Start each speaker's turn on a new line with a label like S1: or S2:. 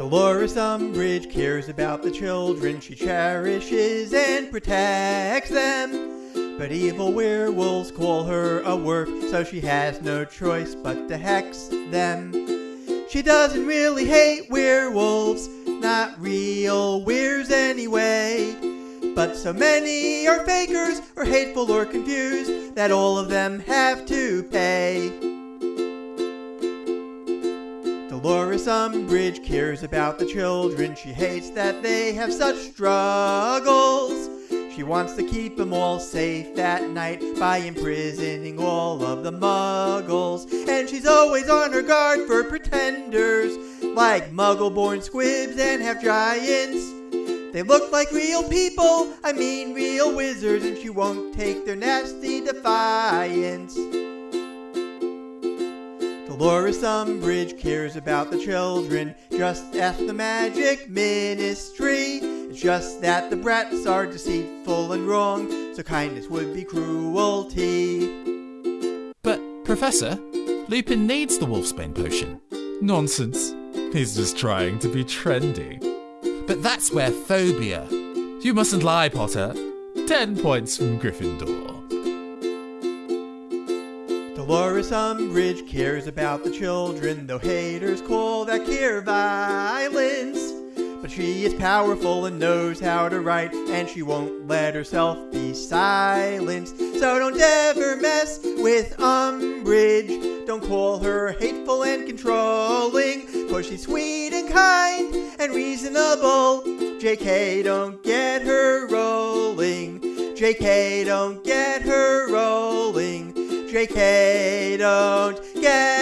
S1: Dolores Umbridge cares about the children she cherishes and protects them. But evil werewolves call her a werf, so she has no choice but to hex them. She doesn't really hate werewolves, not real weirs anyway. But so many are fakers, or hateful or confused, that all of them have to pay. Dolores Umbridge cares about the children. She hates that they have such struggles. She wants to keep them all safe at night by imprisoning all of the muggles. And she's always on her guard for pretenders like muggle born squibs and half giants. They look like real people, I mean real wizards, and she won't take their nasty defiance. Dolores Umbridge cares about the children, just as the magic ministry. It's just that the brats are deceitful and wrong, so kindness would be cruelty.
S2: But, Professor, Lupin needs the Wolfsbane potion.
S3: Nonsense. He's just trying to be trendy.
S2: But that's werephobia.
S3: You mustn't lie, Potter. Ten points from Gryffindor.
S1: Dolores Umbridge cares about the children, though haters call that care violence. But she is powerful and knows how to write, and she won't let herself be silenced. So don't ever mess with Umbridge. Don't call her hateful and controlling, for she's sweet and kind and reasonable. JK, don't get her rolling. JK, don't get her rolling. JK, don't get